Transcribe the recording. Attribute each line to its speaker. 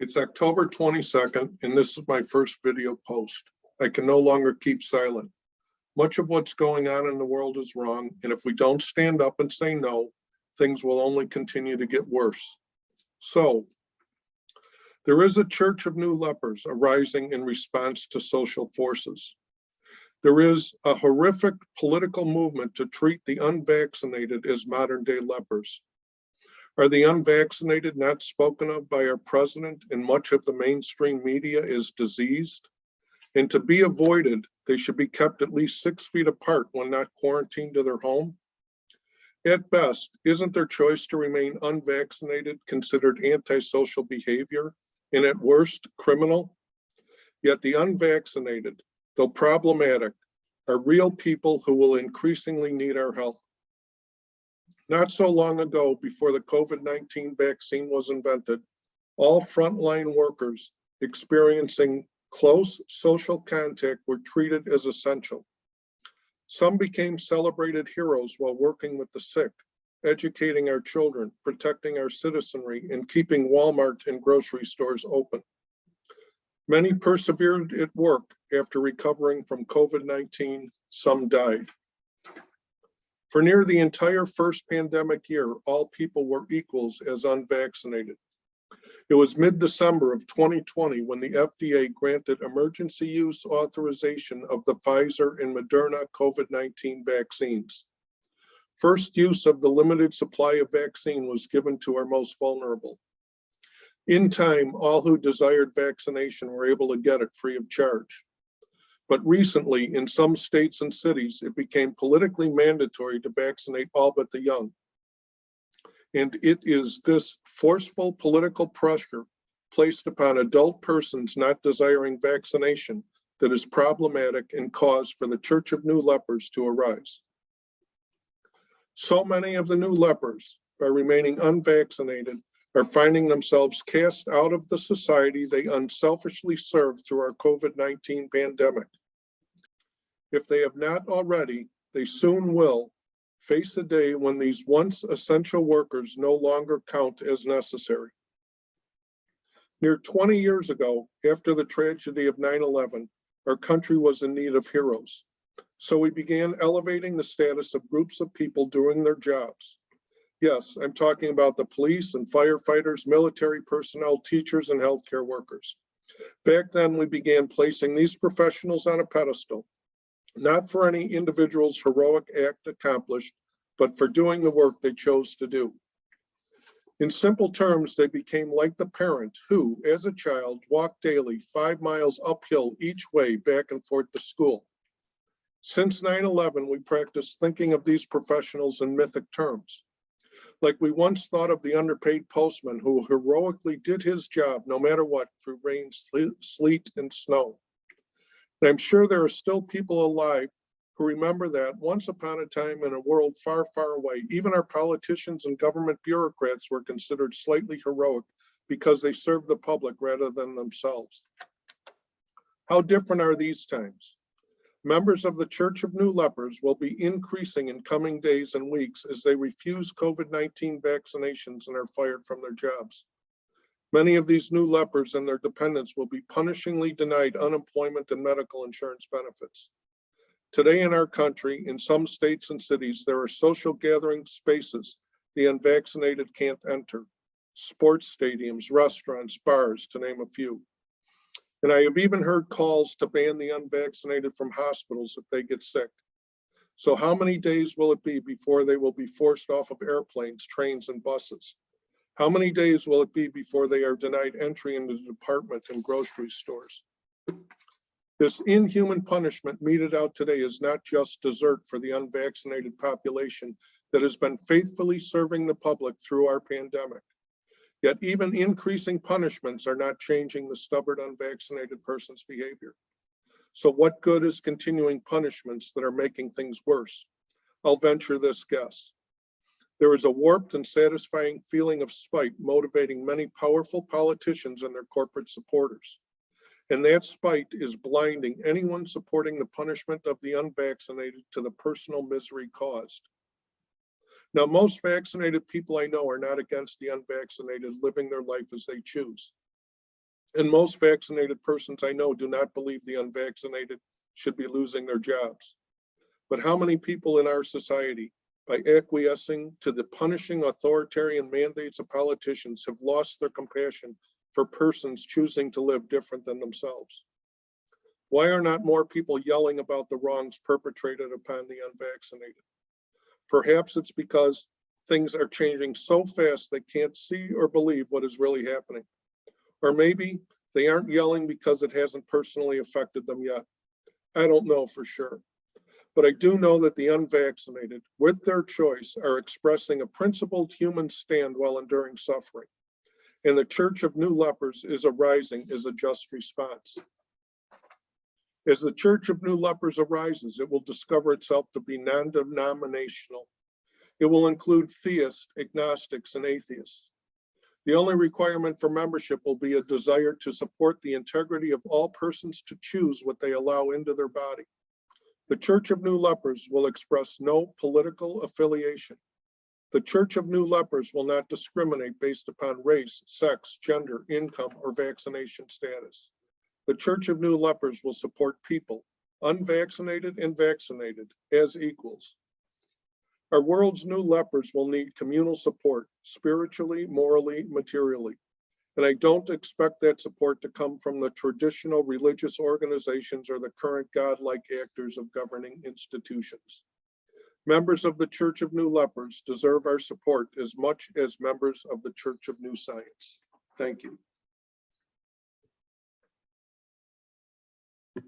Speaker 1: It's October 22nd, and this is my first video post. I can no longer keep silent. Much of what's going on in the world is wrong, and if we don't stand up and say no, things will only continue to get worse. So, there is a church of new lepers arising in response to social forces. There is a horrific political movement to treat the unvaccinated as modern day lepers. Are the unvaccinated not spoken of by our president and much of the mainstream media as diseased? And to be avoided, they should be kept at least six feet apart when not quarantined to their home. At best, isn't their choice to remain unvaccinated considered antisocial behavior and at worst criminal? Yet the unvaccinated, though problematic, are real people who will increasingly need our help. Not so long ago, before the COVID-19 vaccine was invented, all frontline workers experiencing close social contact were treated as essential. Some became celebrated heroes while working with the sick, educating our children, protecting our citizenry, and keeping Walmart and grocery stores open. Many persevered at work after recovering from COVID-19, some died. For near the entire first pandemic year, all people were equals as unvaccinated. It was mid-December of 2020 when the FDA granted emergency use authorization of the Pfizer and Moderna COVID-19 vaccines. First use of the limited supply of vaccine was given to our most vulnerable. In time, all who desired vaccination were able to get it free of charge. But recently, in some states and cities, it became politically mandatory to vaccinate all but the young. And it is this forceful political pressure placed upon adult persons not desiring vaccination that is problematic and cause for the Church of New Lepers to arise. So many of the new lepers, by remaining unvaccinated, are finding themselves cast out of the society they unselfishly served through our COVID-19 pandemic. If they have not already, they soon will face a day when these once essential workers no longer count as necessary. Near 20 years ago, after the tragedy of 9-11, our country was in need of heroes. So we began elevating the status of groups of people doing their jobs. Yes, I'm talking about the police and firefighters, military personnel, teachers, and healthcare workers. Back then, we began placing these professionals on a pedestal not for any individual's heroic act accomplished, but for doing the work they chose to do. In simple terms, they became like the parent who, as a child, walked daily five miles uphill each way back and forth to school. Since 9-11, we practice thinking of these professionals in mythic terms. Like we once thought of the underpaid postman who heroically did his job no matter what through rain, sleet, and snow. And I'm sure there are still people alive who remember that once upon a time in a world far, far away, even our politicians and government bureaucrats were considered slightly heroic because they served the public rather than themselves. How different are these times? Members of the Church of New Lepers will be increasing in coming days and weeks as they refuse COVID-19 vaccinations and are fired from their jobs. Many of these new lepers and their dependents will be punishingly denied unemployment and medical insurance benefits. Today in our country, in some states and cities, there are social gathering spaces the unvaccinated can't enter. Sports stadiums, restaurants, bars, to name a few. And I have even heard calls to ban the unvaccinated from hospitals if they get sick. So how many days will it be before they will be forced off of airplanes, trains, and buses? How many days will it be before they are denied entry into the department and grocery stores? This inhuman punishment meted out today is not just desert for the unvaccinated population that has been faithfully serving the public through our pandemic. Yet even increasing punishments are not changing the stubborn unvaccinated person's behavior. So what good is continuing punishments that are making things worse? I'll venture this guess. There is a warped and satisfying feeling of spite motivating many powerful politicians and their corporate supporters. And that spite is blinding anyone supporting the punishment of the unvaccinated to the personal misery caused. Now, most vaccinated people I know are not against the unvaccinated living their life as they choose. And most vaccinated persons I know do not believe the unvaccinated should be losing their jobs. But how many people in our society, by acquiescing to the punishing authoritarian mandates of politicians, have lost their compassion for persons choosing to live different than themselves? Why are not more people yelling about the wrongs perpetrated upon the unvaccinated? Perhaps it's because things are changing so fast they can't see or believe what is really happening. Or maybe they aren't yelling because it hasn't personally affected them yet. I don't know for sure. But I do know that the unvaccinated, with their choice, are expressing a principled human stand while enduring suffering. And the Church of New Lepers is arising as a just response. As the Church of New Lepers arises, it will discover itself to be non-denominational. It will include theists, agnostics, and atheists. The only requirement for membership will be a desire to support the integrity of all persons to choose what they allow into their body. The Church of New Lepers will express no political affiliation. The Church of New Lepers will not discriminate based upon race, sex, gender, income, or vaccination status. The Church of New Lepers will support people, unvaccinated and vaccinated, as equals. Our world's new lepers will need communal support, spiritually, morally, materially. And I don't expect that support to come from the traditional religious organizations or the current godlike actors of governing institutions. Members of the Church of New Lepers deserve our support as much as members of the Church of New Science. Thank you.